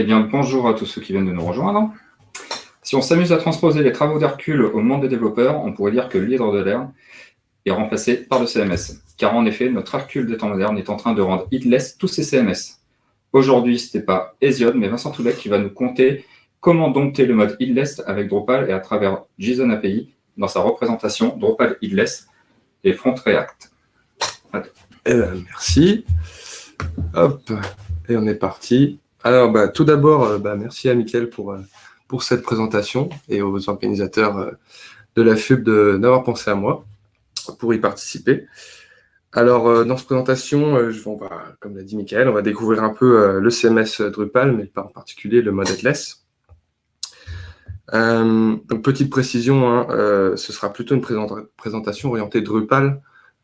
Eh bien, bonjour à tous ceux qui viennent de nous rejoindre. Si on s'amuse à transposer les travaux d'Hercule au monde des développeurs, on pourrait dire que l'hydre de l'air est remplacé par le CMS. Car en effet, notre Hercule des temps modernes est en train de rendre headless tous ses CMS. Aujourd'hui, ce n'était pas Hesiod, mais Vincent Toulet qui va nous conter comment dompter le mode headless avec Drupal et à travers JSON API dans sa représentation Drupal headless et Front React. Eh ben, merci. Hop, et on est parti. Alors, bah, tout d'abord, euh, bah, merci à Mickaël pour, euh, pour cette présentation et aux organisateurs euh, de la FUB d'avoir pensé à moi pour y participer. Alors, dans cette présentation, je, comme l'a dit Mickaël, on va découvrir un peu le CMS Drupal, mais en particulier le mode headless. donc, petite précision, hein, ce sera plutôt une présentation orientée Drupal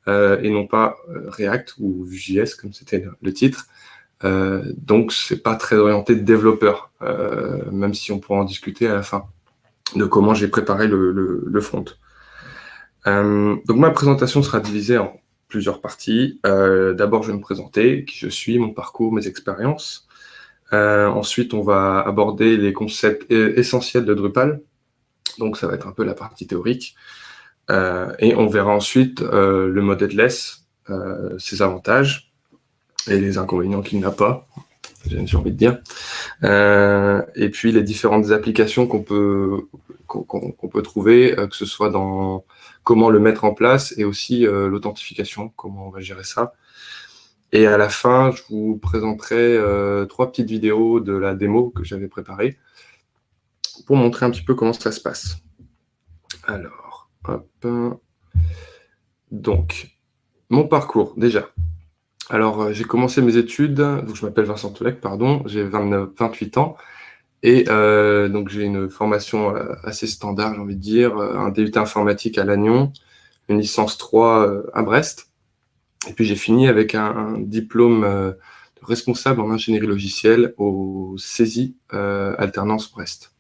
et non pas React ou Vue.js, comme c'était le titre. Euh, donc, c'est pas très orienté de développeur, euh, même si on pourra en discuter à la fin de comment j'ai préparé le, front. Euh, donc, ma présentation sera divisée en plusieurs parties. D'abord, je vais me présenter, qui je suis, mon parcours, mes expériences. ensuite, on va aborder les concepts essentiels de Drupal. Donc, ça va être un peu la partie théorique. et on verra ensuite le mode headless, ses avantages, et les inconvénients qu'il n'a pas, j'ai envie de dire. Euh, et puis les différentes applications qu'on peut, qu'on peut trouver, euh, que ce soit dans comment le mettre en place et aussi euh, l'authentification, comment on va gérer ça. Et à la fin, je vous présenterai trois petites vidéos de la démo que j'avais préparée pour montrer un petit peu comment ça se passe. Alors, hop. Donc, mon parcours, déjà. Alors, euh, j'ai commencé mes études, donc je m'appelle Vincent Toulec, pardon, j'ai 28 ans, et euh, donc j'ai une formation euh, assez standard, j'ai envie de dire, un DUT informatique à Lannion, une licence 3 à Brest, et puis j'ai fini avec un, diplôme de responsable en ingénierie logicielle au CESI Alternance Brest.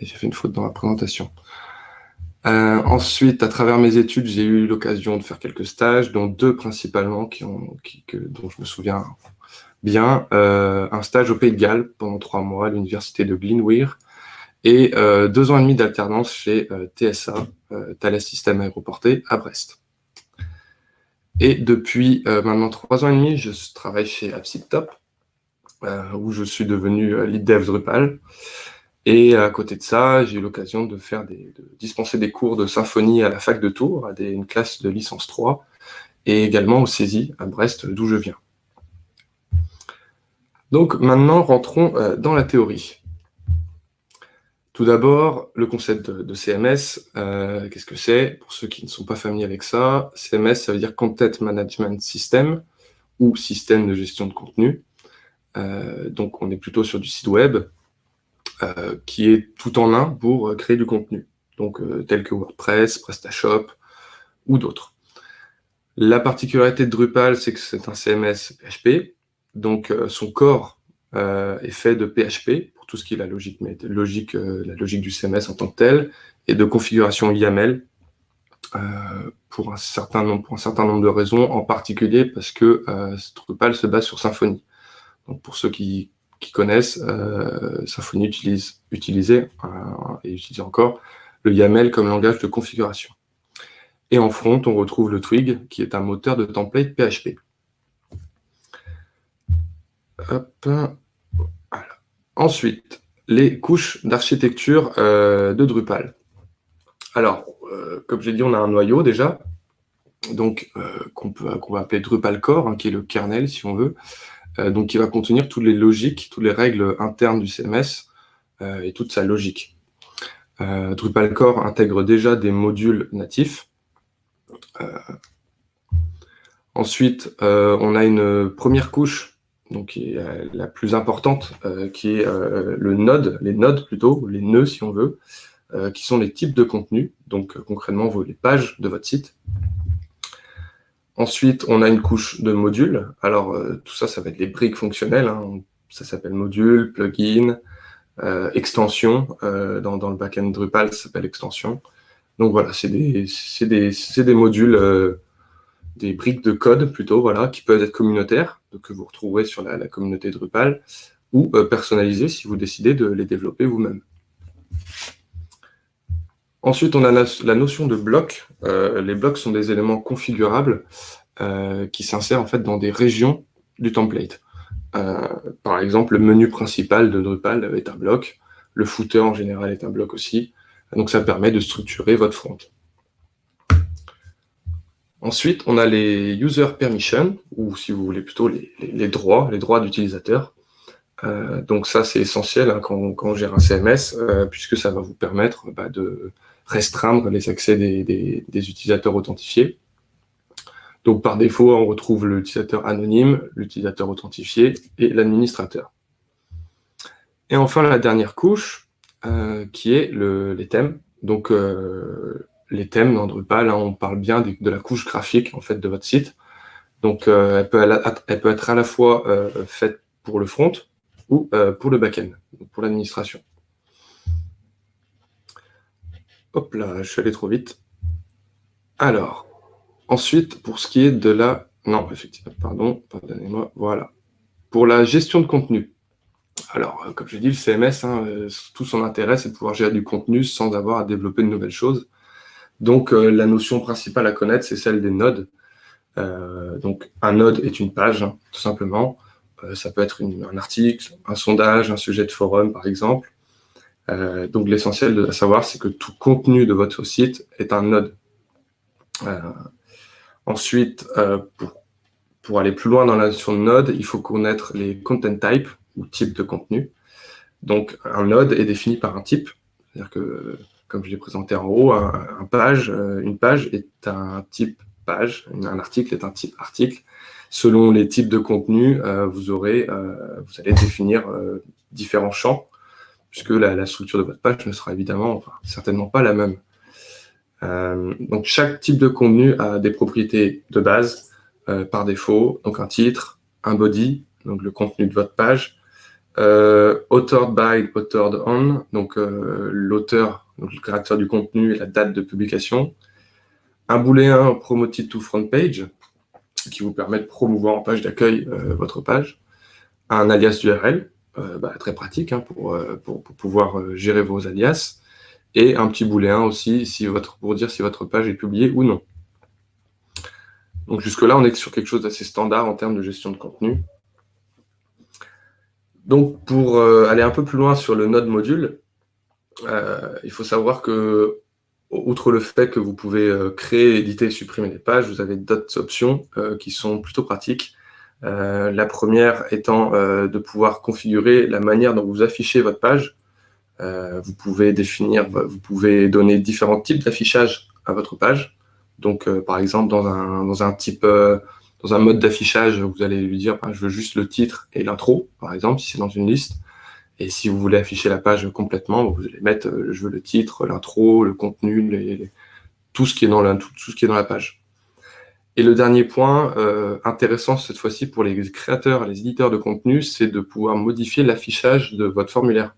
J'ai fait une faute dans la présentation. Euh, ensuite, à travers mes études, j'ai eu l'occasion de faire quelques stages, dont deux principalement que, dont je me souviens bien. Euh, un stage au Pays de Galles pendant trois mois à l'université de Glenweir et euh, deux ans et demi d'alternance chez TSA, Thales Systèmes Aéroportés, à Brest. Et depuis maintenant trois ans et demi, je travaille chez AppSipTop, où je suis devenu lead dev Drupal. Et à côté de ça, j'ai eu l'occasion de faire dispenser des cours de symphonie à la fac de Tours, à une classe de licence 3, et également au CESI à Brest, d'où je viens. Donc maintenant, rentrons euh, dans la théorie. Tout d'abord, le concept de, CMS, euh, qu'est-ce que c'est? Pour ceux qui ne sont pas familiers avec ça, CMS, ça veut dire Content Management System, ou système de gestion de contenu. Euh, donc on est plutôt sur du site web, euh, qui est tout en un pour euh, créer du contenu, donc euh, tel que WordPress, PrestaShop ou d'autres. La particularité de Drupal, c'est que c'est un CMS PHP, donc son corps est fait de PHP, pour tout ce qui est la logique, la logique du CMS en tant que tel, et de configuration YAML, pour, un certain nombre, pour un certain nombre de raisons, en particulier parce que Drupal se base sur Symfony. Donc pour ceux qui qui connaissent, euh, Symfony utilise, euh, et utilise encore, le YAML comme langage de configuration. Et en front, on retrouve le Twig, qui est un moteur de template PHP. Ensuite, les couches d'architecture euh, de Drupal. Alors, comme j'ai dit, on a un noyau déjà, donc qu'on va appeler Drupal Core, hein, qui est le kernel, si on veut. Euh, donc qui va contenir toutes les logiques, toutes les règles internes du CMS euh, et toute sa logique. Euh, Drupal Core intègre déjà des modules natifs. ensuite, on a une première couche qui est la plus importante, qui est le node, les nodes plutôt, les nœuds si on veut, qui sont les types de contenu, donc concrètement les pages de votre site. Ensuite, on a une couche de modules. Alors, euh, tout ça, ça va être les briques fonctionnelles. Hein. Ça s'appelle module, plugin, euh, extension. Euh, dans, le backend Drupal, ça s'appelle extension. Donc voilà, c'est des, modules, des briques de code plutôt, voilà, qui peuvent être communautaires, que vous retrouverez sur la, communauté Drupal, ou personnalisés si vous décidez de les développer vous-même. Ensuite, on a la, notion de bloc. les blocs sont des éléments configurables qui s'insèrent en fait dans des régions du template. par exemple, le menu principal de Drupal est un bloc. Le footer en général est un bloc aussi. Donc ça permet de structurer votre front. Ensuite, on a les user permissions, ou si vous voulez plutôt les, droits, les droits d'utilisateur. Euh, donc ça, c'est essentiel hein, quand, on gère un CMS, euh, puisque ça va vous permettre bah, de restreindre les accès des, utilisateurs authentifiés. Donc par défaut, on retrouve l'utilisateur anonyme, l'utilisateur authentifié et l'administrateur. Et enfin, la dernière couche, euh, qui est les thèmes. Donc les thèmes dans Drupal, hein, on parle bien de, la couche graphique en fait de votre site. Donc euh, elle, peut, elle, peut, être à la fois euh, faite pour le front ou euh, pour le back-end, pour l'administration. Hop là, je suis allé trop vite. Alors, ensuite, pour ce qui est de la... Non, effectivement, pardon, pardonnez-moi, voilà. Pour la gestion de contenu. Alors, comme je dit, le CMS, hein, tout son intérêt, c'est de pouvoir gérer du contenu sans avoir à développer de nouvelles choses. Donc, euh, la notion principale à connaître, c'est celle des nodes. Euh, donc, un node est une page, hein, tout simplement. Euh, ça peut être un article, un sondage, un sujet de forum, par exemple. donc, l'essentiel à savoir, c'est que tout contenu de votre site est un node. ensuite, pour, aller plus loin dans la notion de node, il faut connaître les content types, ou types de contenu. Donc, un node est défini par un type. C'est-à-dire que comme je l'ai présenté en haut, un, page, euh, une page est un type page, un article est un type article. Selon les types de contenus, euh, vous, aurez, euh, vous allez définir différents champs, puisque la, structure de votre page ne sera évidemment, certainement pas la même. donc chaque type de contenu a des propriétés de base par défaut, donc un titre, un body, donc le contenu de votre page, authored by, authored on, donc l'auteur donc le caractère du contenu et la date de publication. Un booléen promoted to front page, qui vous permet de promouvoir en page d'accueil euh, votre page. Un alias URL, euh, bah, très pratique hein, euh, pour, pour, pouvoir gérer vos alias. Et un petit booléen aussi si votre, pour dire si votre page est publiée ou non. Donc jusque-là, on est sur quelque chose d'assez standard en termes de gestion de contenu. Donc pour aller un peu plus loin sur le node module, il faut savoir que, outre le fait que vous pouvez euh, créer, éditer et supprimer des pages, vous avez d'autres options euh, qui sont plutôt pratiques. la première étant de pouvoir configurer la manière dont vous affichez votre page. vous pouvez définir, vous pouvez donner différents types d'affichage à votre page. Donc, par exemple, dans un, type, dans un mode d'affichage, vous allez lui dire, ben, je veux juste le titre et l'intro, par exemple, si c'est dans une liste. Et si vous voulez afficher la page complètement, vous allez mettre, euh, je veux le titre, l'intro, le contenu, tout, ce qui est dans la, page. Et le dernier point euh, intéressant cette fois-ci pour les créateurs les éditeurs de contenu, c'est de pouvoir modifier l'affichage de votre formulaire.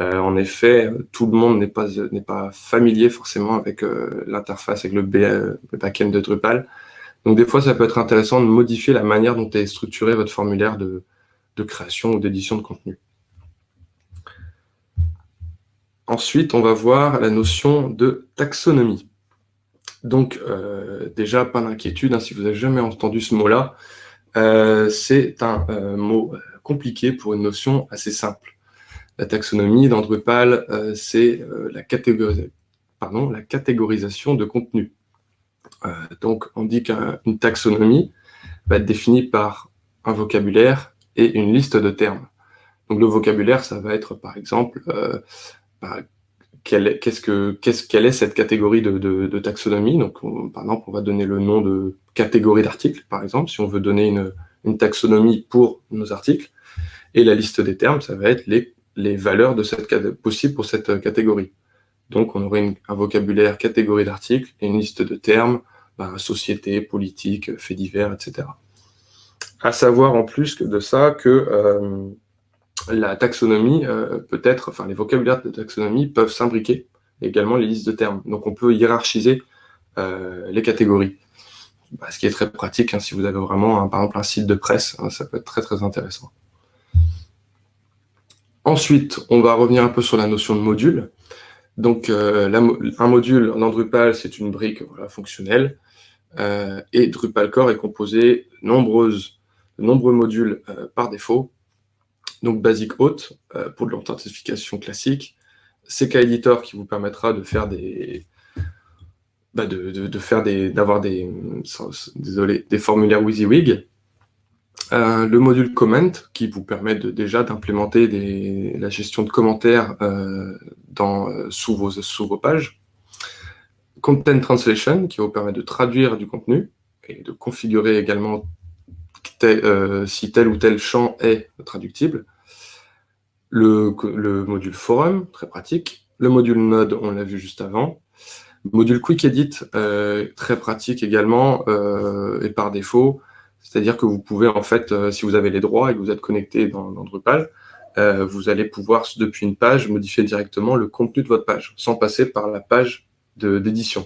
Euh, en effet, tout le monde n'est pas, familier forcément avec l'interface, avec le, backend de Drupal. Donc des fois, ça peut être intéressant de modifier la manière dont est structuré votre formulaire de création ou d'édition de contenu. Ensuite, on va voir la notion de taxonomie. Donc, euh, déjà, pas d'inquiétude, hein, si vous n'avez jamais entendu ce mot-là, euh, c'est un euh, mot compliqué pour une notion assez simple. La taxonomie dans Drupal, c'est la, la, catégorisation de contenu. donc, on dit qu'une taxonomie va être définie par un vocabulaire et une liste de termes. Donc, le vocabulaire, ça va être, par exemple, bah, quelle, est, cette catégorie de, taxonomie? Donc, par exemple, on va donner le nom de catégorie d'articles, par exemple, si on veut donner une, taxonomie pour nos articles. Et la liste des termes, ça va être les, valeurs possibles pour cette catégorie. Donc, on aurait un vocabulaire catégorie d'articles et une liste de termes, bah, société, politique, faits divers, etc. À savoir en plus que de ça que euh, la taxonomie euh, peut être, enfin les vocabulaires de taxonomie peuvent s'imbriquer, également les listes de termes. Donc on peut hiérarchiser euh, les catégories. Bah, ce qui est très pratique, hein, si vous avez vraiment, par exemple, un site de presse, hein, ça peut être très très intéressant. Ensuite, on va revenir un peu sur la notion de module. Donc, un module en Drupal, c'est une brique fonctionnelle. et Drupal Core est composé de nombreux modules par défaut. Donc, Basic Auth pour de l'authentification classique. CK Editor qui vous permettra de faire des, bah de, faire des, d'avoir des, désolé, des formulaires WYSIWYG. Euh, le module comment qui vous permet déjà d'implémenter la gestion de commentaires euh, dans, euh, sous, vos, sous vos pages. Content Translation qui vous permet de traduire du contenu et de configurer également si tel ou tel champ est traductible. Le, le module forum, très pratique. Le module node, on l'a vu juste avant. Module Quick Edit, euh, très pratique également, euh, et par défaut, c'est-à-dire que vous pouvez, en fait, euh, si vous avez les droits et que vous êtes connecté dans, Drupal, vous allez pouvoir, depuis une page, modifier directement le contenu de votre page, sans passer par la page d'édition.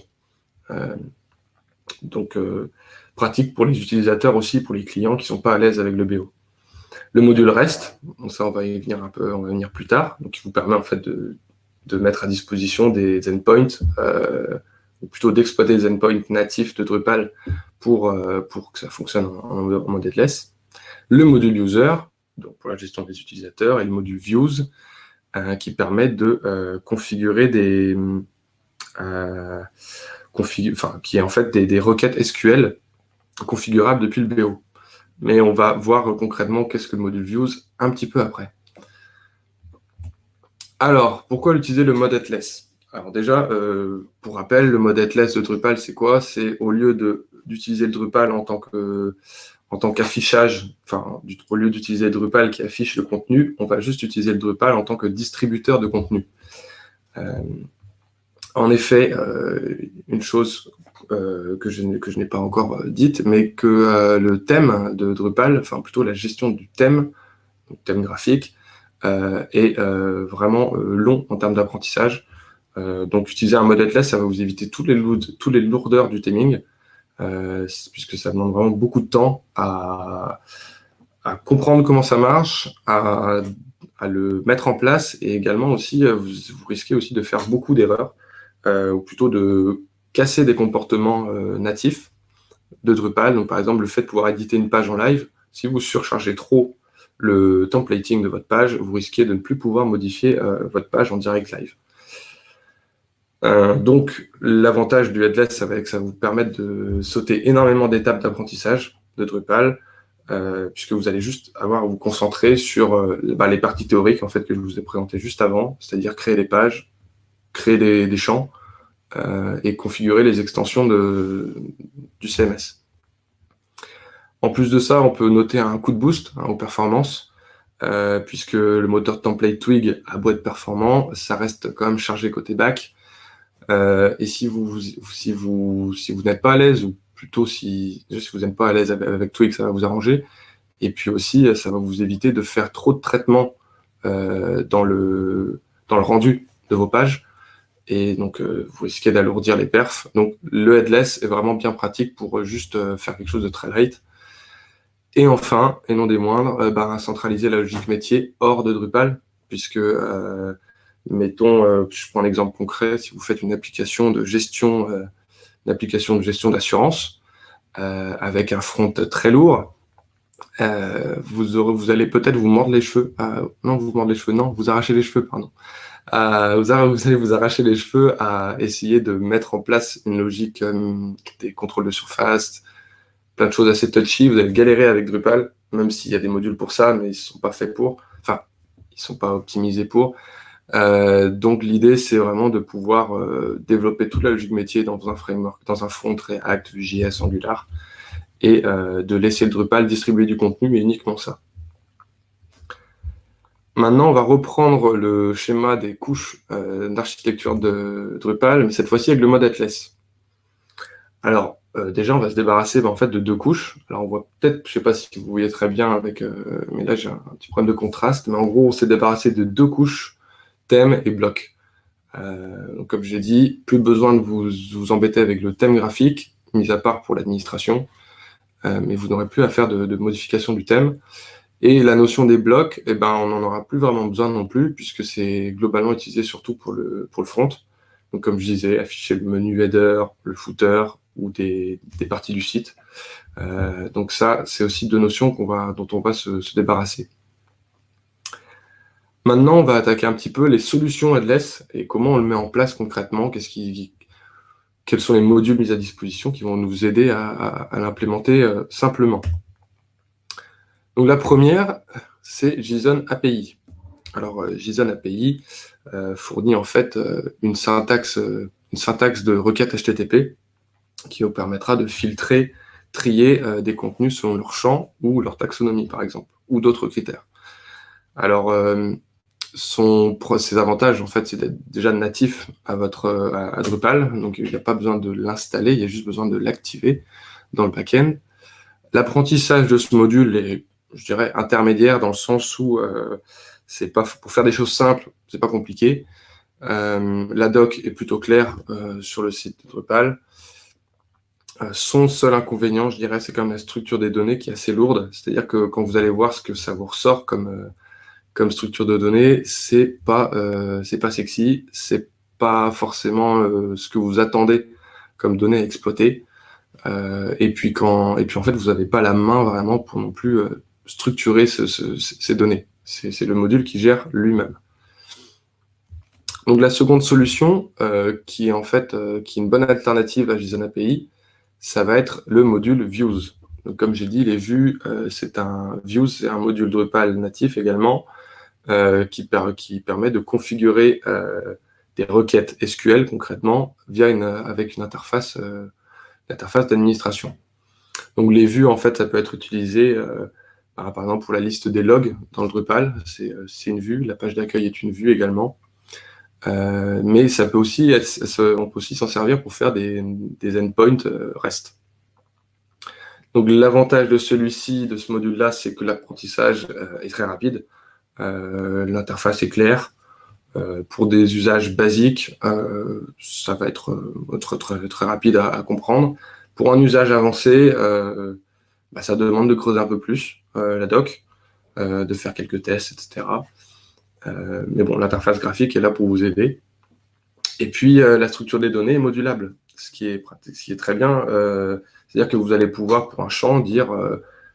donc, pratique pour les utilisateurs aussi, pour les clients qui ne sont pas à l'aise avec le BO. Le module REST, ça on va y venir un peu, on va venir plus tard, donc il vous permet en fait de, mettre à disposition des endpoints, euh, ou plutôt d'exploiter des endpoints natifs de Drupal pour, euh, que ça fonctionne en, mode headless. Le module user, donc pour la gestion des utilisateurs, et le module views, euh, qui permet de configurer des... qui est en fait des, requêtes SQL configurables depuis le BO. Mais on va voir concrètement qu'est-ce que le module views un petit peu après. Alors, pourquoi utiliser le mode headless Alors déjà, euh, pour rappel, le mode headless de Drupal, c'est quoi? C'est au lieu d'utiliser le Drupal en tant tant qu'affichage, enfin, au lieu d'utiliser Drupal qui affiche le contenu, on va juste utiliser le Drupal en tant que distributeur de contenu. Euh, en effet, euh, une chose je, que je n'ai pas encore dite, mais que le thème de Drupal, enfin plutôt la gestion du thème, thème graphique, euh, est euh, vraiment euh, long en termes d'apprentissage. donc utiliser un mode headless, ça va vous éviter toutes les, toutes les lourdeurs du theming, puisque ça demande vraiment beaucoup de temps à, comprendre comment ça marche, à, le mettre en place, et également aussi, vous, risquez aussi de faire beaucoup d'erreurs, ou plutôt de casser des comportements natifs de Drupal. Donc par exemple, le fait de pouvoir éditer une page en live, si vous surchargez trop le templating de votre page, vous risquez de ne plus pouvoir modifier euh, votre page en direct live. Euh, donc, l'avantage du headless, ça va que ça vous permettre de sauter énormément d'étapes d'apprentissage de Drupal, euh, puisque vous allez juste avoir à vous concentrer sur bah, les parties théoriques en fait que je vous ai présentées juste avant, c'est-à-dire créer les pages, créer des, champs et configurer les extensions du CMS. En plus de ça, on peut noter un coup de boost hein, aux performances, euh, puisque le moteur template Twig a beau être performant, ça reste quand même chargé côté back. Euh, et si vous, si vous, si vous n'êtes pas à l'aise, ou plutôt si, si vous n'êtes pas à l'aise avec, Twig, ça va vous arranger. Et puis aussi, ça va vous éviter de faire trop de traitements euh, dans le rendu de vos pages. Et donc, vous risquez d'alourdir les perfs. Donc, le headless est vraiment bien pratique pour juste faire quelque chose de très light. Et enfin, et non des moindres, euh, bah, centraliser la logique métier hors de Drupal, puisque, euh, mettons, euh, je prends un exemple concret, si vous faites une application de gestion, une application de gestion d'assurance, avec un front très lourd, vous, vous allez peut-être vous mordre les cheveux, non, vous mordre les cheveux, non, vous arrachez les cheveux, pardon. Vous, allez vous arracher les cheveux à essayer de mettre en place une logique des contrôles de surface, plein de choses assez touchy. Vous allez galérer avec Drupal, même s'il y a des modules pour ça, mais ils ne sont pas faits pour. Enfin, ils ne sont pas optimisés pour. Euh, donc l'idée, c'est vraiment de pouvoir euh, développer toute la logique métier dans un framework, dans un front React, JS, Angular, et euh, de laisser le Drupal distribuer du contenu, mais uniquement ça. Maintenant, on va reprendre le schéma des couches d'architecture de Drupal, mais cette fois-ci avec le mode Atlas. Alors, euh, déjà, on va se débarrasser bah, en fait, de deux couches. Alors, on voit peut-être, je ne sais pas si vous voyez très bien, avec, euh, mais là, j'ai un, petit problème de contraste. Mais en gros, on s'est débarrassé de deux couches, thème et bloc. Euh, donc, comme j'ai dit, plus besoin de vous, embêter avec le thème graphique, mis à part pour l'administration. mais vous n'aurez plus à faire de, modification du thème. Et la notion des blocs, eh ben, on n'en aura plus vraiment besoin non plus, puisque c'est globalement utilisé surtout pour le, pour le front. Donc, comme je disais, afficher le menu header, le footer ou des, des parties du site. Euh, donc ça, c'est aussi deux notions va, dont on va se, se, débarrasser. Maintenant, on va attaquer un petit peu les solutions headless et comment on le met en place concrètement, qui, quels sont les modules mis à disposition qui vont nous aider à, à, à l'implémenter euh, simplement. Donc la première, c'est JSON API. Alors euh, JSON API euh, fournit en fait euh, une syntaxe, une syntaxe de requête HTTP qui vous permettra de filtrer, trier des contenus selon leur champ ou leur taxonomie par exemple, ou d'autres critères. Alors son, ses avantages en fait c'est d'être déjà natif à votre à Drupal, donc il n'y a pas besoin de l'installer, il y a juste besoin de l'activer dans le backend. L'apprentissage de ce module est je dirais, intermédiaire dans le sens où euh, c'est pas pour faire des choses simples, c'est pas compliqué. Euh, la doc est plutôt claire euh, sur le site de Drupal. Euh, son seul inconvénient, je dirais, c'est quand même la structure des données qui est assez lourde. C'est-à-dire que quand vous allez voir ce que ça vous ressort comme, euh, comme structure de données, c'est pas, euh, c'est pas sexy, c'est pas forcément ce que vous attendez comme données à exploiter. et puis quand, et puis en fait, vous n'avez pas la main vraiment pour non plus structurer ce, ce, ces données. C'est le module qui gère lui-même. Donc la seconde solution, euh, qui est en fait euh, qui est une bonne alternative à JSON API, ça va être le module Views. Donc, comme j'ai dit, les vues, euh, c'est un Views, c'est un module Drupal natif également, qui, per qui, permet de configurer des requêtes SQL concrètement via une, avec une interface, interface d'administration. Donc les vues, en fait, ça peut être utilisé par exemple, pour la liste des logs dans le Drupal, c'est euh, une vue. La page d'accueil est une vue également. Euh, mais ça peut aussi on peut aussi s'en servir pour faire des, endpoints euh, REST. Donc l'avantage de celui-ci, de ce module-là, c'est que l'apprentissage est très rapide. L'interface est claire. Pour des usages basiques, ça va être très, rapide à, à, comprendre. Pour un usage avancé, bah, ça demande de creuser un peu plus. Euh, la doc, euh, de faire quelques tests, etc. Euh, mais bon, l'interface graphique est là pour vous aider. Et puis, la structure des données est modulable, ce qui est, très bien. C'est-à-dire que vous allez pouvoir, pour un champ, dire,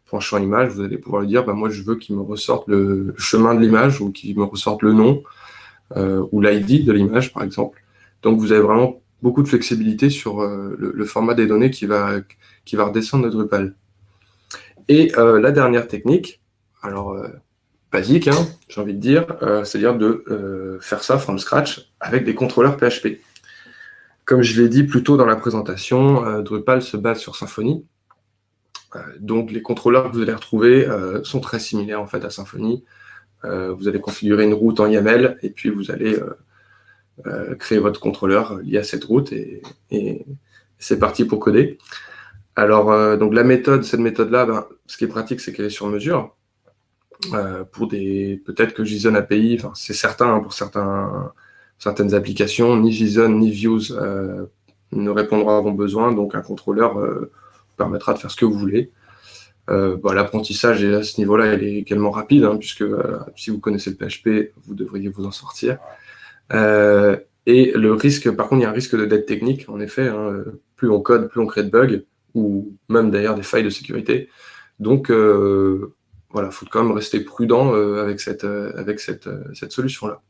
pour un champ image, vous allez pouvoir lui dire, bah, moi, je veux qu'il me ressorte le chemin de l'image ou qu'il me ressorte le nom ou l'ID de l'image, par exemple. Donc, vous avez vraiment beaucoup de flexibilité sur le, le, format des données qui va, qui va redescendre de Drupal. Et euh, la dernière technique, alors euh, basique, hein, j'ai envie de dire, euh, c'est-à-dire de faire ça from scratch avec des contrôleurs PHP. Comme je l'ai dit plus tôt dans la présentation, Drupal se base sur Symfony. Donc les contrôleurs que vous allez retrouver sont très similaires en fait à Symfony. vous allez configurer une route en YAML et puis vous allez créer votre contrôleur lié à cette route et c'est parti pour coder. Alors, euh, donc la méthode, cette méthode-là, ben, ce qui est pratique, c'est qu'elle est sur mesure. Euh, pour des, peut-être que JSON API, c'est certain hein, pour certains, certaines applications, ni JSON ni Views euh, ne répondront à vos besoins, donc un contrôleur euh, permettra de faire ce que vous voulez. Bon, L'apprentissage à ce niveau-là, il est également rapide, hein, puisque si vous connaissez le PHP, vous devriez vous en sortir. et le risque, par contre, il y a un risque de dette technique, en effet. Hein, plus on code, plus on crée de bugs ou même d'ailleurs des failles de sécurité. Donc euh, voilà, il faut quand même rester prudent euh, avec cette, euh, cette, solution-là.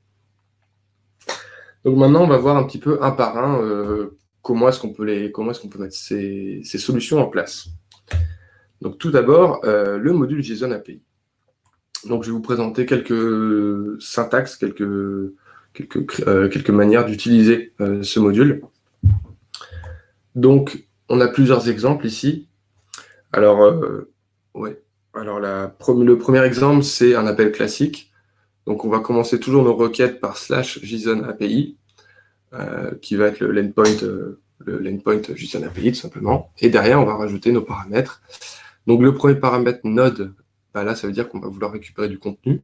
Donc maintenant, on va voir un petit peu un par un comment est-ce qu'on peut, les, comment est qu'on peut mettre ces, ces, solutions en place. Donc tout d'abord, le module JSON API. Donc je vais vous présenter quelques syntaxes, quelques, quelques, quelques manières d'utiliser ce module. Donc on a plusieurs exemples ici. Alors, euh, le premier exemple, c'est un appel classique. Donc, on va commencer toujours nos requêtes par slash JSON API, euh, qui va être le euh, le JSON API, tout simplement. Et derrière, on va rajouter nos paramètres. Donc, le premier paramètre node, bah là, ça veut dire qu'on va vouloir récupérer du contenu.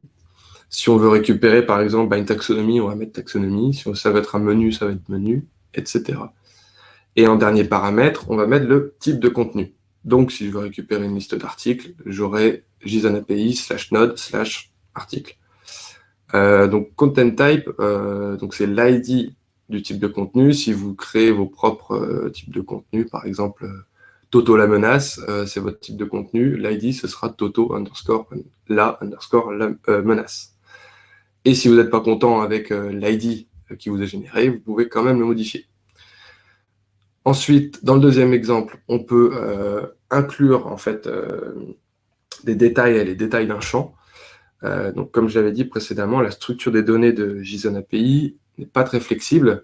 Si on veut récupérer, par exemple, une taxonomie, on va mettre taxonomie. Si ça va être un menu, ça va être menu, etc. Et en dernier paramètre, on va mettre le type de contenu. Donc, si je veux récupérer une liste d'articles, j'aurai JSON API slash node slash article. Euh, donc content type, euh, donc c'est l'ID du type de contenu. Si vous créez vos propres euh, types de contenu, par exemple Toto la menace, c'est votre type de contenu. L'ID, ce sera Toto underscore la underscore la menace. Et si vous n'êtes pas content avec l'ID qui vous est généré, vous pouvez quand même le modifier. Ensuite, dans le deuxième exemple, on peut inclure en fait des détails et les détails d'un champ. Euh, donc, comme je l'avais dit précédemment, la structure des données de JSON API n'est pas très flexible,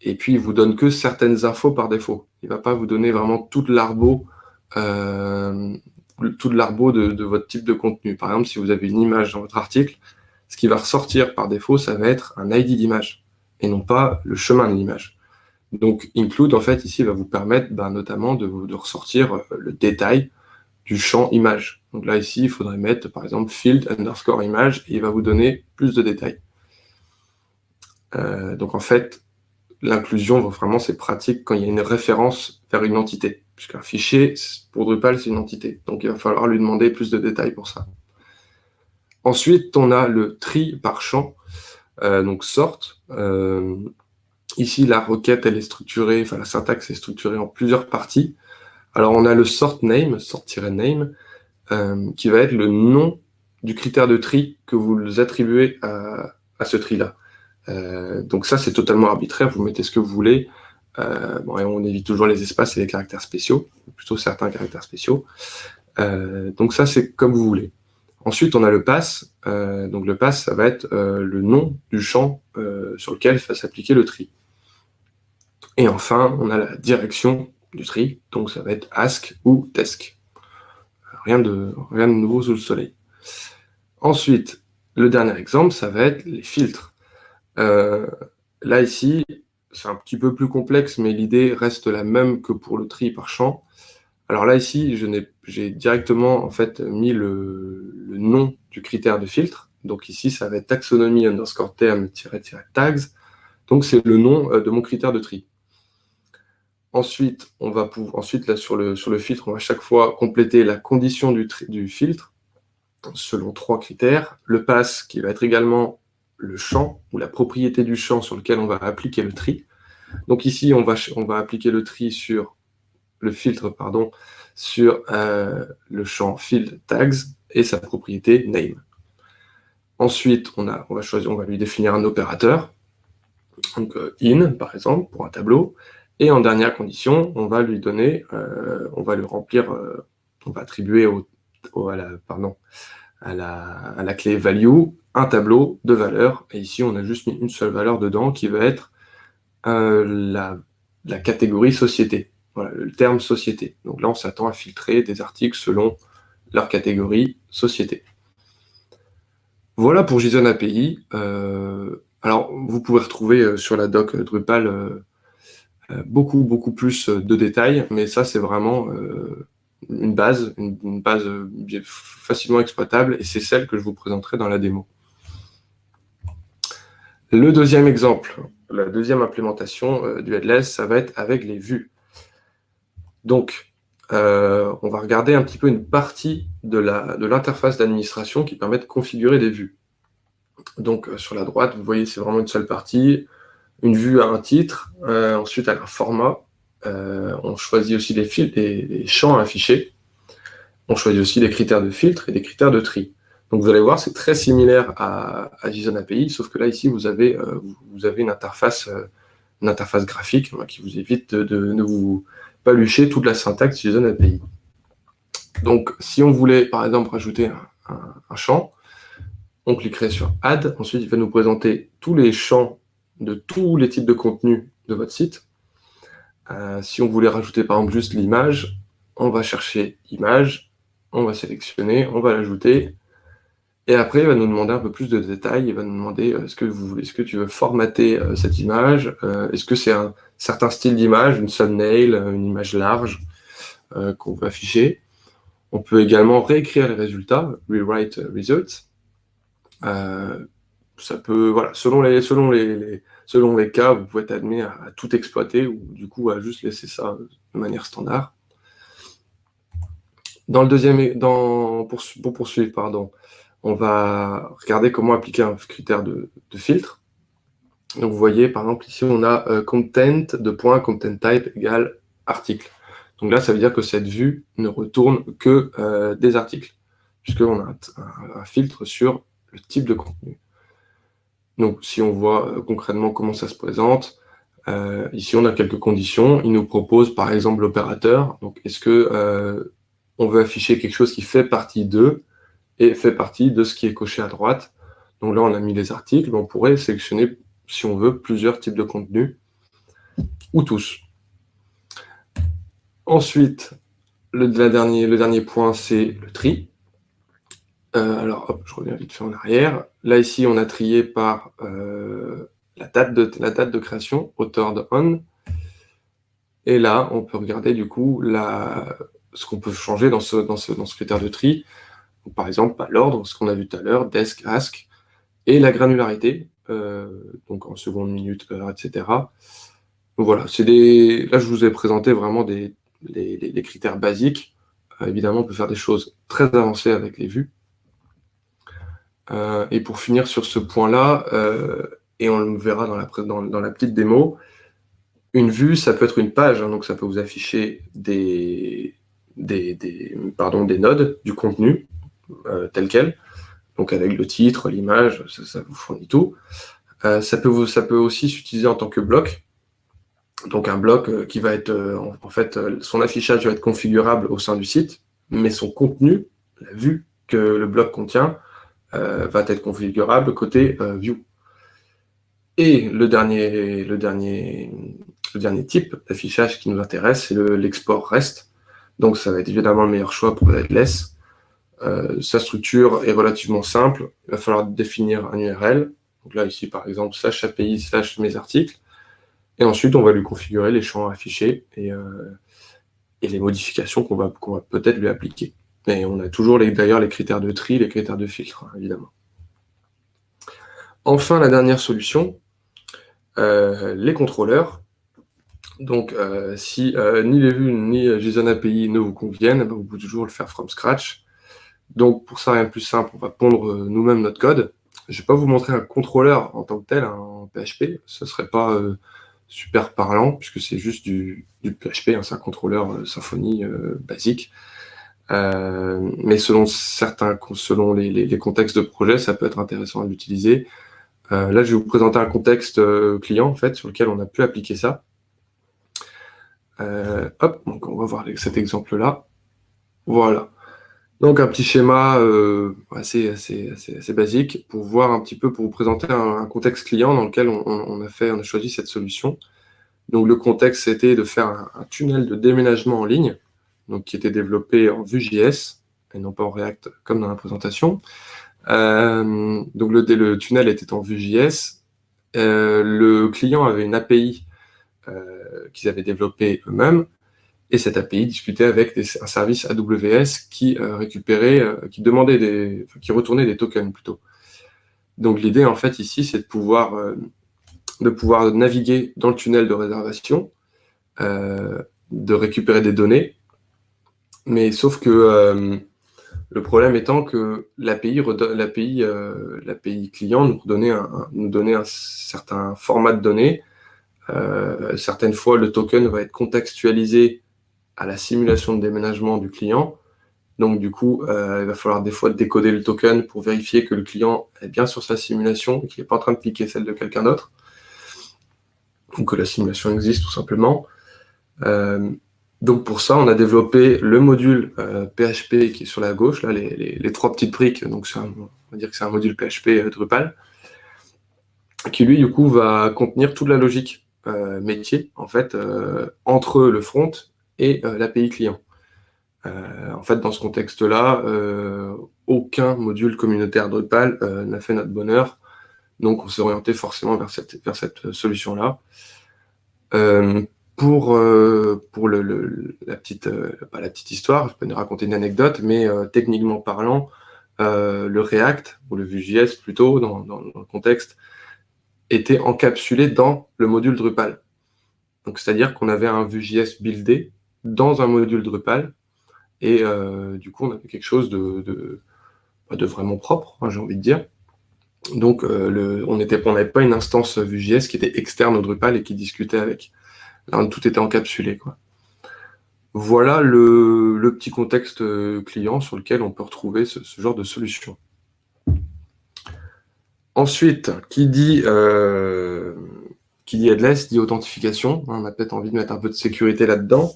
et puis il vous donne que certaines infos par défaut. Il ne va pas vous donner vraiment euh, tout l'arbo de, de, votre type de contenu. Par exemple, si vous avez une image dans votre article, ce qui va ressortir par défaut, ça va être un ID d'image, et non pas le chemin de l'image. Donc, include, en fait, ici, va vous permettre ben, notamment de, ressortir euh, le détail du champ image. Donc là, ici, il faudrait mettre, par exemple, field underscore image, et il va vous donner plus de détails. Euh, donc en fait, l'inclusion, vraiment, c'est pratique quand il y a une référence vers une entité. Puisqu'un fichier, pour Drupal, c'est une entité. Donc il va falloir lui demander plus de détails pour ça. Ensuite, on a le tri par champ, euh, donc sort. Ici, la requête, elle est structurée, enfin la syntaxe est structurée en plusieurs parties. Alors, on a le sort name, sort-name, euh, qui va être le nom du critère de tri que vous attribuez à, ce tri-là. Euh, donc ça, c'est totalement arbitraire, vous mettez ce que vous voulez. Euh, bon, et on évite toujours les espaces et les caractères spéciaux, plutôt certains caractères spéciaux. donc ça, c'est comme vous voulez. Ensuite, on a le pass. donc le pass, ça va être le nom du champ sur lequel va s'appliquer le tri. Et enfin, on a la direction du tri, donc ça va être ask ou desk. Rien de, nouveau sous le soleil. Ensuite, le dernier exemple, ça va être les filtres. Euh, là, ici, c'est un petit peu plus complexe, mais l'idée reste la même que pour le tri par champ. Alors là, ici, j'ai directement en fait mis le, nom du critère de filtre. Donc ici, ça va être taxonomie underscore term-tags. Donc c'est le nom euh, de mon critère de tri. Ensuite, on va ensuite là, sur, le, filtre, on va chaque fois compléter la condition du, filtre selon trois critères. Le pass, qui va être également le champ, ou la propriété du champ sur lequel on va appliquer le tri. Donc ici, on va, appliquer le tri sur le filtre sur euh, le champ field tags et sa propriété name. Ensuite, on, a, on, va on va lui définir un opérateur, donc euh, in par exemple, pour un tableau, et en dernière condition, on va lui donner, euh, on va lui remplir, euh, on va attribuer à, la, la, clé value un tableau de valeurs. Et ici, on a juste mis une seule valeur dedans qui va être euh, la, catégorie société. Voilà, le terme société. Donc là, on s'attend à filtrer des articles selon leur catégorie société. Voilà pour JSON API. alors, vous pouvez retrouver sur la doc Drupal beaucoup, beaucoup plus euh, de détails, mais ça, c'est vraiment euh, une base, une, base facilement exploitable, et c'est celle que je vous présenterai dans la démo. Le deuxième exemple, la deuxième implémentation du headless, ça va être avec les vues. Donc, on va regarder un petit peu une partie de l'interface de d'administration qui permet de configurer des vues. Donc, sur la droite, vous voyez, c'est vraiment une seule partie une vue à un titre, euh, ensuite à un format. Euh, on choisit aussi les, fils, des champs à afficher. On choisit aussi des critères de filtre et des critères de tri. Donc vous allez voir, c'est très similaire à, JSON API, sauf que là, ici, vous avez, euh, vous avez une, interface, une interface graphique qui vous évite de, de, vous palucher toute la syntaxe JSON API. Donc, si on voulait, par exemple, rajouter un champ, on cliquerait sur Add. Ensuite, il va nous présenter tous les champs de tous les types de contenus de votre site. Euh, si on voulait rajouter par exemple juste l'image, on va chercher image, on va sélectionner, on va l'ajouter, et après il va nous demander un peu plus de détails, il va nous demander euh, est-ce que vous est-ce que tu veux formater euh, cette image, est-ce que c'est un certain style d'image, une thumbnail, une image large qu'on veut afficher. On peut également réécrire les résultats, rewrite results ça peut, voilà, selon les, selon les, selon les cas, vous pouvez être admis à, tout exploiter ou du coup à juste laisser ça de manière standard. Dans le deuxième, dans, pour, poursuivre, pardon, on va regarder comment appliquer un critère de, filtre. Donc vous voyez, par exemple, ici on a euh, content de point content type égale article. Donc là, ça veut dire que cette vue ne retourne que euh, des articles, puisqu'on a un, filtre sur le type de contenu. Donc si on voit euh, concrètement comment ça se présente, ici on a quelques conditions. Il nous propose par exemple l'opérateur. Donc est-ce que on veut afficher quelque chose qui fait partie d'eux et fait partie de ce qui est coché à droite? Donc là, on a mis les articles, on pourrait sélectionner, si on veut, plusieurs types de contenus, ou tous. Ensuite, le dernier point, c'est le tri. Euh, alors, hop, je reviens vite fait en arrière. Là, ici, on a trié par euh, la, date de, la date de création, auteur de on. Et là, on peut regarder du coup ce qu'on peut changer dans ce, dans, ce, dans ce critère de tri. par exemple, bah, l'ordre, ce qu'on a vu tout à l'heure, desk, ask, et la granularité, euh, donc en seconde, minute, heure, etc. Donc voilà, des. Là, je vous ai présenté vraiment des, les, critères basiques. Évidemment, on peut faire des choses très avancées avec les vues. Euh, et pour finir sur ce point-là, et on le verra dans la, petite démo, une vue, ça peut être une page, hein, donc ça peut vous afficher des, des, pardon, des nodes du contenu euh, tel quel, donc avec le titre, l'image, ça, vous fournit tout. Euh, ça, peut ça peut aussi s'utiliser en tant que bloc, donc un bloc euh, qui va être, en, fait, son affichage va être configurable au sein du site, mais son contenu, la vue que le bloc contient, va être configurable côté view. Et le dernier, type d'affichage qui nous intéresse, c'est l'export REST. Donc ça va être évidemment le meilleur choix pour headless. Euh, sa structure est relativement simple. Il va falloir définir un URL. Donc là, ici, par exemple, slash API, slash mes articles. Et ensuite, on va lui configurer les champs affichés et, euh, et les modifications qu'on va, va peut-être lui appliquer. Et on a toujours d'ailleurs les critères de tri, les critères de filtre, hein, évidemment. Enfin, la dernière solution, euh, les contrôleurs. Donc, euh, si euh, ni les vues ni JSON API ne vous conviennent, ben, vous pouvez toujours le faire from scratch. Donc, pour ça, rien de plus simple, on va pondre nous-mêmes notre code. Je ne vais pas vous montrer un contrôleur en tant que tel, hein, en PHP. Ce ne serait pas super parlant, puisque c'est juste du, PHP, hein, c'est un contrôleur Symfony basique. Mais selon certains, selon les, contextes de projet, ça peut être intéressant à l'utiliser. là, je vais vous présenter un contexte client, en fait, sur lequel on a pu appliquer ça. Euh, hop, donc on va voir cet exemple-là. Voilà. Donc un petit schéma euh, assez, assez, assez, basique pour voir un petit peu, pour vous présenter un, contexte client dans lequel on, a fait, on a choisi cette solution. Donc le contexte, c'était de faire un, tunnel de déménagement en ligne, donc qui était développé en Vue.js et non pas en React comme dans la présentation. Euh, donc le, tunnel était en Vue.js. le client avait une API euh, qu'ils avaient développé eux-mêmes. Et cette API discutait avec un service AWS qui euh, récupérait, euh, qui demandait des, qui retournait des tokens plutôt. Donc l'idée en fait ici, c'est de pouvoir, de pouvoir naviguer dans le tunnel de réservation, de récupérer des données, mais sauf que le problème étant que l'API l'API client nous donnait un, nous un certain format de données euh, certaines fois, le token va être contextualisé à la simulation de déménagement du client. Donc, du coup, euh, il va falloir des fois décoder le token pour vérifier que le client est bien sur sa simulation et qu'il n'est pas en train de piquer celle de quelqu'un d'autre. Ou que la simulation existe tout simplement. Euh, donc, pour ça, on a développé le module PHP qui est sur la gauche, là, les, trois petites briques. Donc, on va dire que c'est un module PHP Drupal qui, lui, du coup, va contenir toute la logique euh, métier en fait euh, entre le front et euh, l'API client. en fait, dans ce contexte-là, aucun module communautaire Drupal n'a fait notre bonheur. Donc, on s'est orienté forcément vers cette solution-là. Pour pour le, la, petite, pas la petite histoire, je peux nous raconter une anecdote, mais techniquement parlant, le React, ou le Vue.js plutôt, dans, dans, le contexte, était encapsulé dans le module Drupal. Donc, c'est-à-dire qu'on avait un Vue.js buildé dans un module Drupal Et euh, du coup, on avait quelque chose de, de, bah, vraiment propre, hein, j'ai envie de dire. Donc, on n'avait pas une instance Vue.js qui était externe au Drupal et qui discutait avec. Là, tout était encapsulé. Voilà le, petit contexte client sur lequel on peut retrouver ce, genre de solution. Ensuite, qui dit, euh, qui dit headless, dit authentification. On a peut-être envie de mettre un peu de sécurité là-dedans.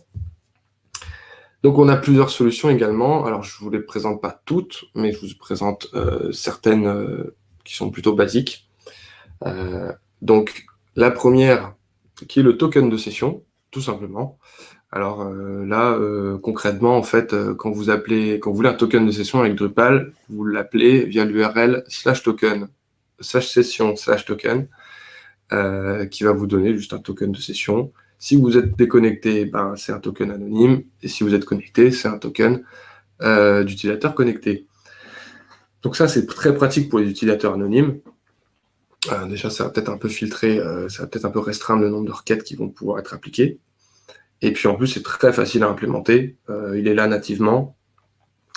Donc, on a plusieurs solutions également. Alors, je ne vous les présente pas toutes, mais je vous présente euh, certaines euh, qui sont plutôt basiques. donc, la première, qui est le token de session, tout simplement. Alors là, concrètement, en fait, quand vous appelez, quand vous voulez un token de session avec Drupal, vous l'appelez via l'URL slash token slash session slash token euh, qui va vous donner juste un token de session. Si vous êtes déconnecté, ben, c'est un token anonyme. Et si vous êtes connecté, c'est un token euh, d'utilisateur connecté. Donc ça, c'est très pratique pour les utilisateurs anonymes. Euh, déjà, ça va peut-être un peu filtrer, ça va peut-être un peu restreindre le nombre de requêtes qui vont pouvoir être appliquées. Et puis en plus, c'est très facile à implémenter. il est là nativement.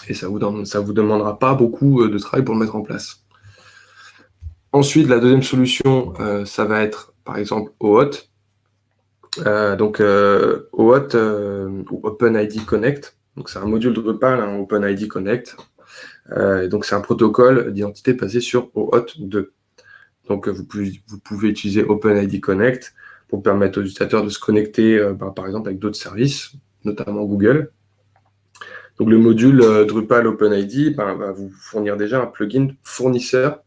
Et ça vous, vous demandera pas beaucoup de travail pour le mettre en place. Ensuite, la deuxième solution, euh, ça va être par exemple OAuth. Euh, donc euh, OAuth ou OpenID Connect. Donc c'est un module de Drupal, un OpenID Connect. donc c'est un protocole d'identité basé sur OAuth 2. Donc vous pouvez, utiliser OpenID Connect pour permettre aux utilisateurs de se connecter ben, par exemple avec d'autres services, notamment Google. Donc le module Drupal OpenID ben, va vous fournir déjà un plugin fournisseur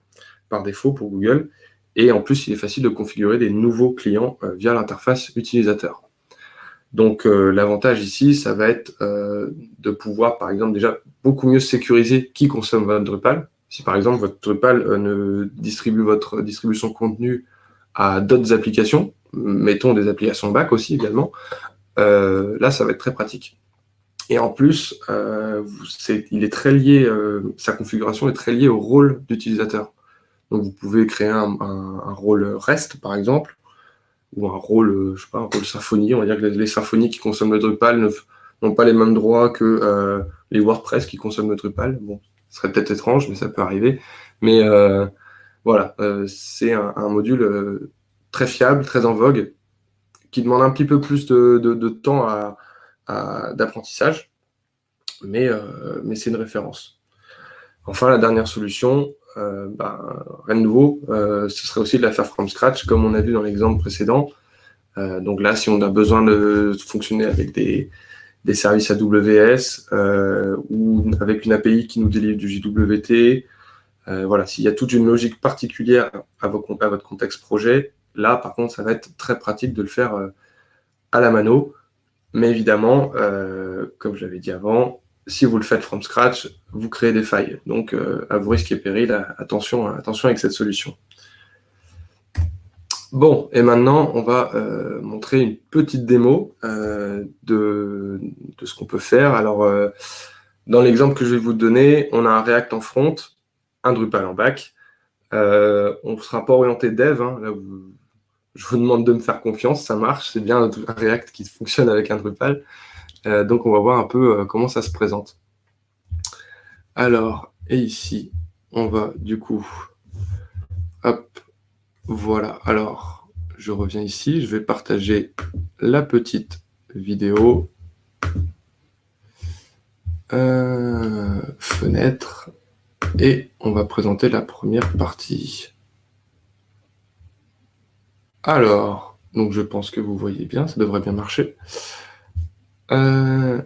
par défaut pour Google. Et en plus, il est facile de configurer des nouveaux clients euh, via l'interface utilisateur. Donc euh, l'avantage ici, ça va être euh, de pouvoir, par exemple, déjà beaucoup mieux sécuriser qui consomme votre Drupal. Si par exemple votre Drupal ne distribue votre distribution contenu à d'autres applications, mettons des applications back aussi également, là ça va être très pratique. Et en plus, il est très lié, sa configuration est très liée au rôle d'utilisateur. Donc vous pouvez créer un, rôle REST, par exemple, ou un rôle, euh, je sais pas, un rôle symphonie. On va dire que les, symphonies qui consomment le Drupal n'ont pas les mêmes droits que euh, les WordPress qui consomment le Drupal. Bon, ce serait peut-être étrange, mais ça peut arriver. Mais euh, voilà, c'est un, module très fiable, très en vogue, qui demande un petit peu plus de, temps d'apprentissage, mais, c'est une référence. Enfin, la dernière solution, euh, ben, rien de nouveau. Euh, ce serait aussi de la faire from scratch, comme on a vu dans l'exemple précédent. Euh, donc là, si on a besoin de fonctionner avec des, services AWS ou avec une API qui nous délivre du JWT, voilà, s'il y a toute une logique particulière à, votre contexte projet, là, par contre, ça va être très pratique de le faire à la mano. Mais évidemment, comme je l'avais dit avant, si vous le faites from scratch, vous créez des failles. Donc, euh, à vos risques et périls, attention avec cette solution. Bon, et maintenant, on va euh, montrer une petite démo euh, de, ce qu'on peut faire. Alors, dans l'exemple que je vais vous donner, on a un React en front, un Drupal en back. on ne sera pas orienté dev. Hein. là, je vous demande de me faire confiance, ça marche. C'est bien un React qui fonctionne avec un Drupal. Euh, donc, on va voir un peu euh, comment ça se présente. Alors, et ici, on va du coup, hop, voilà. Alors, je reviens ici, je vais partager la petite vidéo. Euh, fenêtre. Et on va présenter la première partie. Alors, donc je pense que vous voyez bien, ça devrait bien marcher. Euh,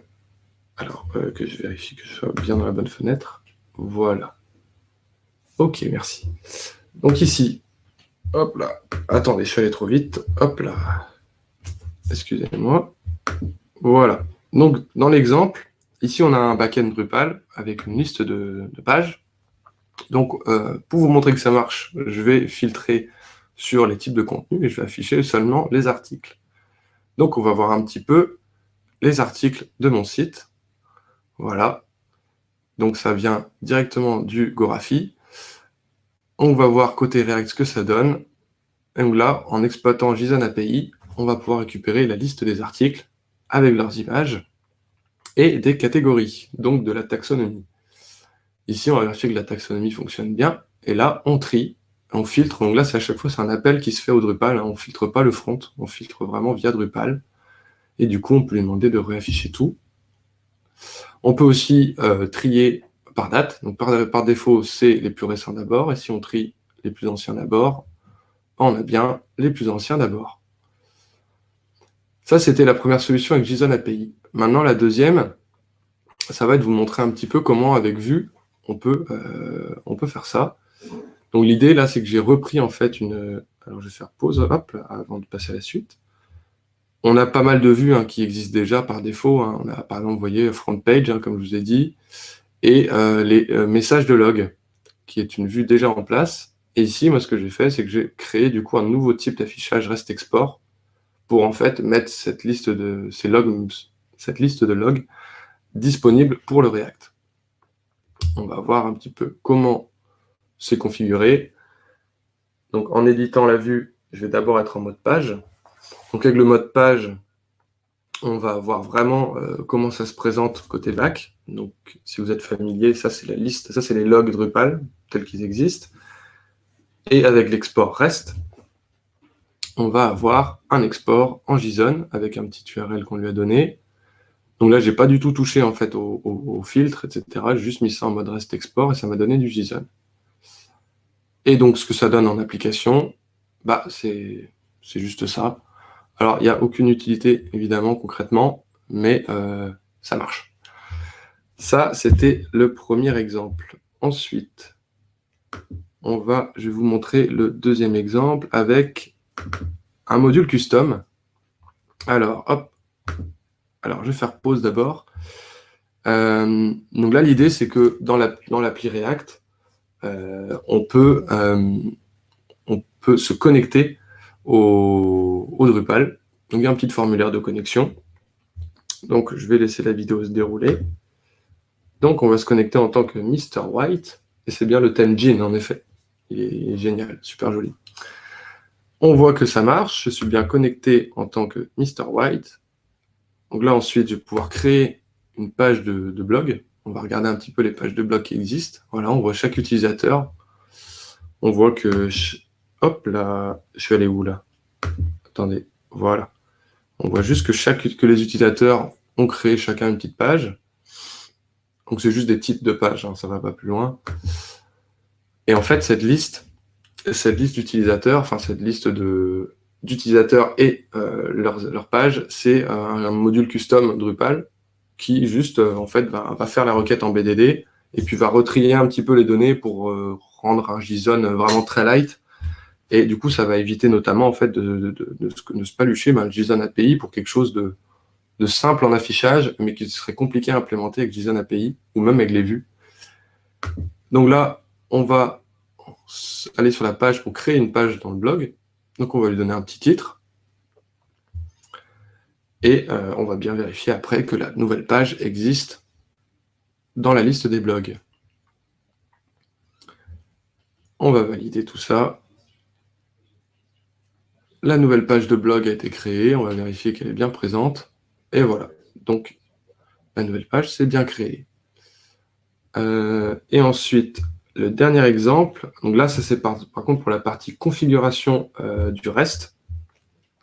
alors, euh, que je vérifie que je sois bien dans la bonne fenêtre. Voilà. Ok, merci. Donc ici, hop là. Attendez, je suis allé trop vite. Hop là. Excusez-moi. Voilà. Donc, dans l'exemple, ici, on a un backend Drupal avec une liste de, pages. Donc, euh, pour vous montrer que ça marche, je vais filtrer sur les types de contenus et je vais afficher seulement les articles. Donc, on va voir un petit peu les articles de mon site. Voilà. Donc ça vient directement du Gorafi. On va voir côté React ce que ça donne. Et là, en exploitant JSON API, on va pouvoir récupérer la liste des articles avec leurs images. et des catégories, donc de la taxonomie. Ici, on va vérifier que la taxonomie fonctionne bien, et là, on trie, on filtre, donc là, c'est à chaque fois, c'est un appel qui se fait au Drupal, hein. on ne filtre pas le front, on filtre vraiment via Drupal, et du coup, on peut lui demander de réafficher tout. On peut aussi euh, trier par date, donc par, défaut, c'est les plus récents d'abord, et si on trie les plus anciens d'abord, on a bien les plus anciens d'abord. Ça, c'était la première solution avec JSON API. Maintenant, la deuxième, ça va être de vous montrer un petit peu comment, avec Vue, on peut, euh, on peut faire ça. Donc l'idée, là, c'est que j'ai repris, en fait, une... Alors, je vais faire pause, hop, avant de passer à la suite. On a pas mal de vues hein, qui existent déjà par défaut. Hein. On a, par exemple, vous voyez, front page, hein, comme je vous ai dit, et euh, les euh, messages de log, qui est une vue déjà en place. Et ici, moi, ce que j'ai fait, c'est que j'ai créé, du coup, un nouveau type d'affichage REST export pour, en fait, mettre cette liste de, ces logs, cette liste de logs disponible pour le React. On va voir un petit peu comment c'est configuré. Donc, en éditant la vue, je vais d'abord être en mode page. Donc, avec le mode page, on va voir vraiment euh, comment ça se présente côté back. Donc, si vous êtes familier, ça, c'est la liste, ça, c'est les logs Drupal, tels qu'ils existent. Et avec l'export REST, on va avoir un export en JSON avec un petit URL qu'on lui a donné. Donc là, je n'ai pas du tout touché en fait au, filtre, etc. J'ai juste mis ça en mode REST export et ça m'a donné du JSON. Et donc, ce que ça donne en application, bah, c'est juste ça. Alors, il n'y a aucune utilité, évidemment, concrètement, mais euh, ça marche. Ça, c'était le premier exemple. Ensuite, on va, je vais vous montrer le deuxième exemple avec un module custom. Alors, hop, alors, je vais faire pause d'abord. Euh, donc là, l'idée, c'est que dans l'appli React, on, peut, euh, on peut se connecter au, Drupal. Donc, il y a un petit formulaire de connexion. Donc, je vais laisser la vidéo se dérouler. Donc, on va se connecter en tant que Mr. White. Et c'est bien le thème Jean, en effet. Il est génial, super joli. On voit que ça marche. Je suis bien connecté en tant que Mr. White. Donc là, ensuite, je vais pouvoir créer une page de, blog. On va regarder un petit peu les pages de blog qui existent. Voilà, on voit chaque utilisateur. On voit que... hop, là... Je suis allé où, là? Attendez, voilà. On voit juste que, chaque, que les utilisateurs ont créé chacun une petite page. Donc c'est juste des titres de pages, hein, ça ne va pas plus loin. Et en fait, cette liste, cette liste d'utilisateurs, enfin cette liste d'utilisateurs et euh, leur, page, c'est un, module custom Drupal qui juste euh, en fait va, faire la requête en BDD et puis va retrier un petit peu les données pour euh, rendre un JSON vraiment très light. Et du coup, ça va éviter notamment en fait de, de, se palucher ben, le JSON API pour quelque chose de, simple en affichage, mais qui serait compliqué à implémenter avec JSON API ou même avec les vues. Donc là, on va aller sur la page pour créer une page dans le blog. Donc on va lui donner un petit titre. Et euh, on va bien vérifier après que la nouvelle page existe dans la liste des blogs. On va valider tout ça. La nouvelle page de blog a été créée, on va vérifier qu'elle est bien présente. Et voilà, donc la nouvelle page s'est bien créée. Euh, et ensuite, le dernier exemple, donc là, ça c'est par, contre pour la partie configuration euh, du reste.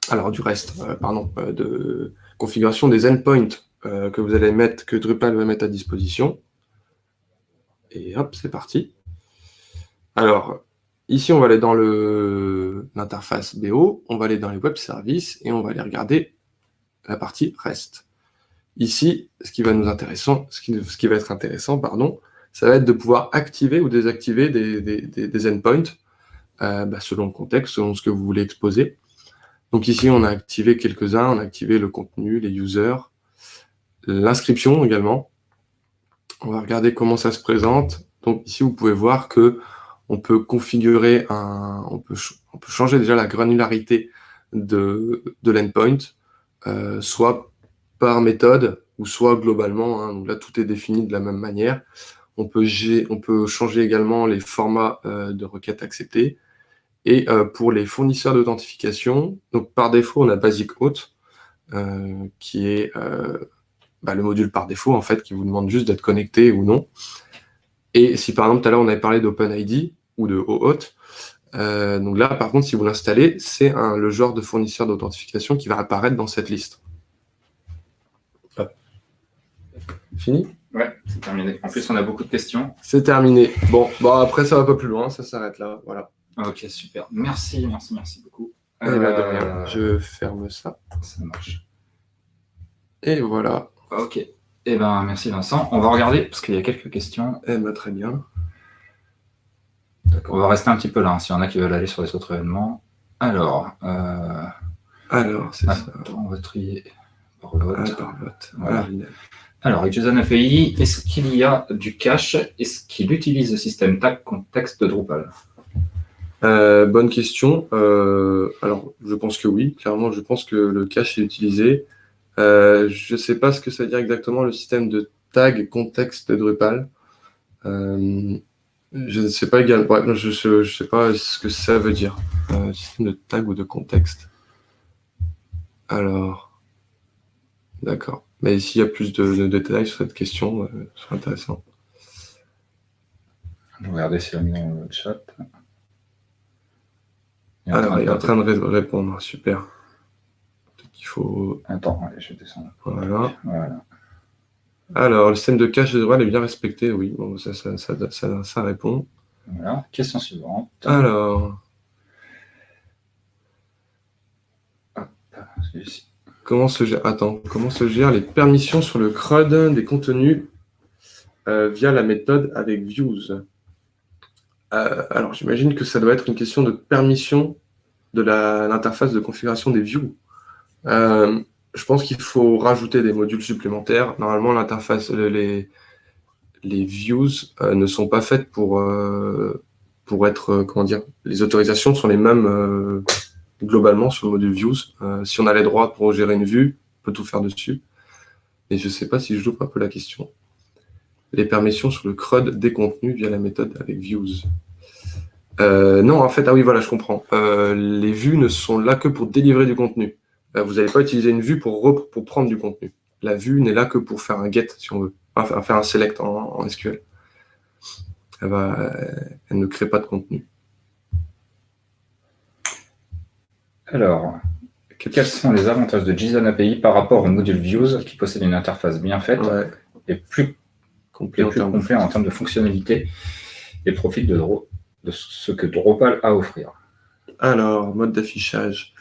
Alors du reste, euh, pardon, de configuration des endpoints que vous allez mettre, que Drupal va mettre à disposition. Et hop, c'est parti. Alors, ici, on va aller dans l'interface BO, on va aller dans les web services et on va aller regarder la partie reste. Ici, ce qui va être intéressant, pardon, ça va être de pouvoir activer ou désactiver des, endpoints euh, bah, selon le contexte, selon ce que vous voulez exposer. Donc ici, on a activé quelques-uns, on a activé le contenu, les users, l'inscription également. On va regarder comment ça se présente. Donc ici, vous pouvez voir que on peut configurer un, on peut, changer déjà la granularité de, de l'endpoint, euh, soit par méthode ou soit globalement. Hein. là, tout est défini de la même manière. On peut, on peut changer également les formats euh, de requêtes acceptées. Et euh, pour les fournisseurs d'authentification, par défaut, on a Basic Auth, qui est bah, le module par défaut, en fait, qui vous demande juste d'être connecté ou non. Et si par exemple, tout à l'heure, on avait parlé d'OpenID ou de OAuth, euh, donc là, par contre, si vous l'installez, c'est le genre de fournisseur d'authentification qui va apparaître dans cette liste. Fini? Ouais, c'est terminé. En plus, on a beaucoup de questions. C'est terminé. Bon, bon, après, ça va pas plus loin, ça s'arrête là. Voilà. Ok, super. Merci, merci, merci beaucoup. Eh ben, euh, Je ferme ça. Ça marche. Et voilà. Ok. Eh ben, merci Vincent. On va regarder, parce qu'il y a quelques questions. Eh ben, très bien. On va rester un petit peu là, hein, s'il y en a qui veulent aller sur les autres événements. Alors, euh... alors c'est ça. On va trier par vote. Ah, par vote. Voilà. Alors, avec JSON API, est-ce qu'il y a du cache Est-ce qu'il utilise le système tag contexte de Drupal? Euh, Bonne question. Euh, alors, je pense que oui. Clairement, je pense que le cache est utilisé. Euh, je ne sais pas ce que ça veut dire exactement le système de tag contexte de Drupal. je ne sais pas également. je ne sais pas ce que ça veut dire. système de tag ou de contexte. Alors, d'accord. Mais s'il y a plus de, détails sur cette question, euh, ce serait intéressant. Regardez si elle mis dans le chat. Il Alors, il est en train de répondre, super. Qu'il faut... Attends, allez, je descends. Voilà. voilà. Alors, le système de cache de droit est bien respecté, oui. Bon, ça, ça, ça, ça répond. Voilà. Question suivante. Alors... Hop, celui-ci. Comment se gère, attends, comment se gère les permissions sur le CRUD des contenus euh, via la méthode avec views? Euh, Alors, j'imagine que ça doit être une question de permission de l'interface de configuration des views. Euh, je pense qu'il faut rajouter des modules supplémentaires. Normalement, l'interface, les, les views ne sont pas faites pour, pour être, comment dire, les autorisations sont les mêmes globalement sur le module Views. Euh, si on a les droits pour gérer une vue, on peut tout faire dessus. Et je ne sais pas si je loupe un peu la question. Les permissions sur le CRUD des contenus via la méthode avec Views. Euh, non, en fait, ah oui, voilà, je comprends. Euh, les vues ne sont là que pour délivrer du contenu. Vous n'allez pas utiliser une vue pour, pour prendre du contenu. La vue n'est là que pour faire un get, si on veut. Enfin, faire un select en, SQL. Elle, va, elle ne crée pas de contenu. Alors, quels sont les avantages de JSON API par rapport au module Views qui possède une interface bien faite et plus complet, en, termes de fonctionnalité et profite de, ce que Drupal a à offrir? Alors, mode d'affichage.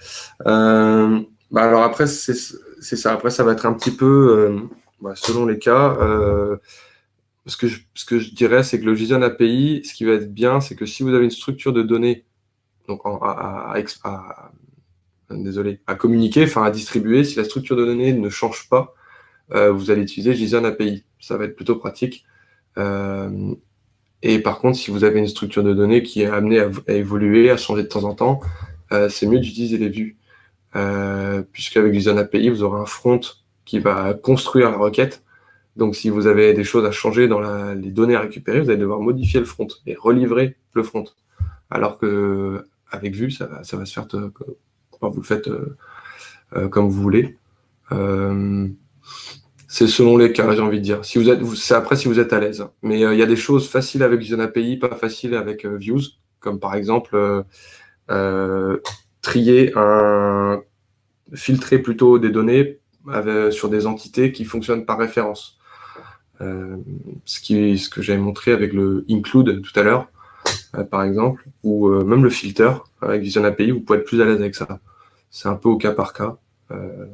Euh, bah alors après, c'est ça. Après, ça va être un petit peu, euh, bah, selon les cas, euh, ce, que je, ce que je dirais, c'est que le JSON API, ce qui va être bien, c'est que si vous avez une structure de données donc à, désolé, à communiquer, enfin à distribuer, si la structure de données ne change pas, euh, vous allez utiliser JSON API. Ça va être plutôt pratique. Euh, et par contre, si vous avez une structure de données qui est amenée à, évoluer, à changer de temps en temps, euh, c'est mieux d'utiliser les vues. Puisqu'avec JSON API, vous aurez un front qui va construire la requête. Donc, si vous avez des choses à changer dans les données à récupérer, vous allez devoir modifier le front et relivrer le front. Alors que avec Vue, ça, va se faire vous le faites euh, euh, comme vous voulez. Euh, c'est selon les cas, j'ai envie de dire. Si vous c'est après si vous êtes à l'aise. Mais il y a des choses faciles avec Vision API, pas faciles avec Views, comme par exemple trier un, filtrer plutôt des données sur des entités qui fonctionnent par référence. ce, qui, ce que j'avais montré avec le include tout à l'heure, par exemple, ou même le filter avec Vision API, vous pouvez être plus à l'aise avec ça c'est un peu au cas par cas. Euh,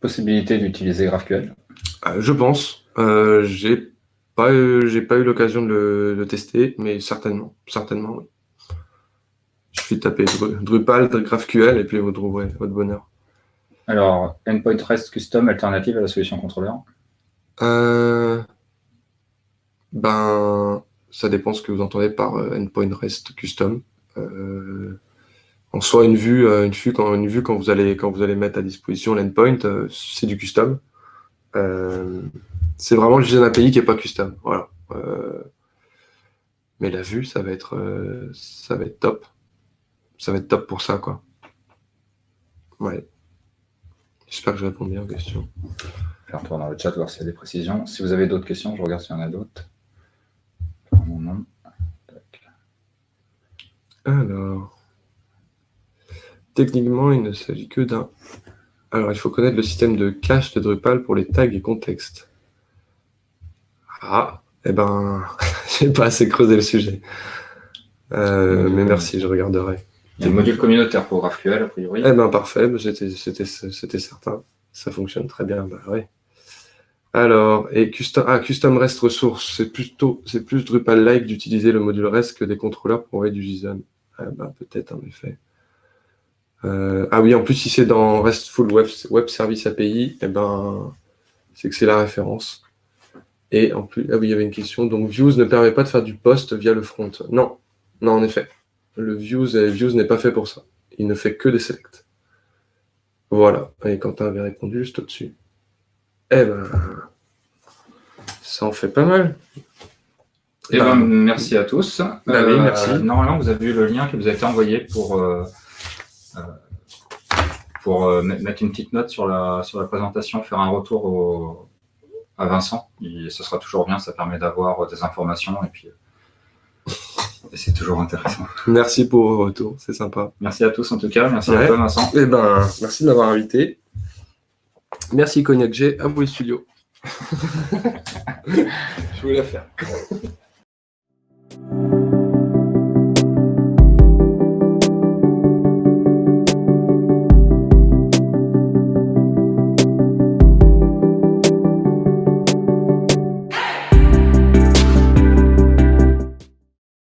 Possibilité d'utiliser GraphQL? Euh, Je pense. Euh, j'ai pas, j'ai pas eu l'occasion de le, tester, mais certainement, certainement, oui. Suffit de taper Drupal, GraphQL, et puis vous trouverez votre bonheur. Alors, Endpoint REST Custom, alternative à la solution contrôleur Ben, ça dépend ce que vous entendez par Endpoint REST Custom. Euh, en soit une vue, euh, une vue quand une vue quand vous allez quand vous allez mettre à disposition l'endpoint, euh, c'est du custom. C'est vraiment le JSON API qui est pas custom. Voilà. mais la vue, ça va être ça va être top. Ça va être top pour ça, quoi. Ouais. J'espère que je réponds bien aux questions. Je vais retourner dans le chat voir s'il y a des précisions. Si vous avez d'autres questions, je regarde s'il y en a d'autres. Non. Alors, techniquement, il ne s'agit que d'un... Alors, il faut connaître le système de cache de Drupal pour les tags et contextes. Ah, eh ben, j'ai pas assez creusé le sujet. Euh, mais merci, je regarderai. Il y a le module communautaire pour GraphQL, a priori. Eh ben, parfait, c'était certain. Ça fonctionne très bien, bah oui. Alors, et custom, ah, custom REST ressources, c'est plutôt, c'est plus Drupal-like d'utiliser le module REST que des contrôleurs pour envoyer du JSON. Ah, bah, peut-être, en effet. Euh, ah oui, en plus, si c'est dans RESTful Web, Web Service API, eh ben, c'est que c'est la référence. Et en plus, ah oui, il y avait une question. Donc, Views ne permet pas de faire du post via le front. Non, non, en effet. Le Views, euh, Views n'est pas fait pour ça. Il ne fait que des selects. Voilà. Et Quentin avait répondu juste au-dessus. Eh ben, ça en fait pas mal. Eh ben, merci à tous. Bah oui, Euh, merci. Normalement, vous avez vu le lien qui vous a été envoyé pour, euh, euh, pour euh, mettre une petite note sur la, sur la présentation, faire un retour au- à Vincent. Et ce sera toujours bien, ça permet d'avoir des informations et puis euh, c'est toujours intéressant. Merci pour vos retours, c'est sympa. Merci à tous en tout cas, merci à toi Vincent. Eh ben, merci de m'avoir invité. Merci Cognac G, à vous les studios. Je voulais la faire.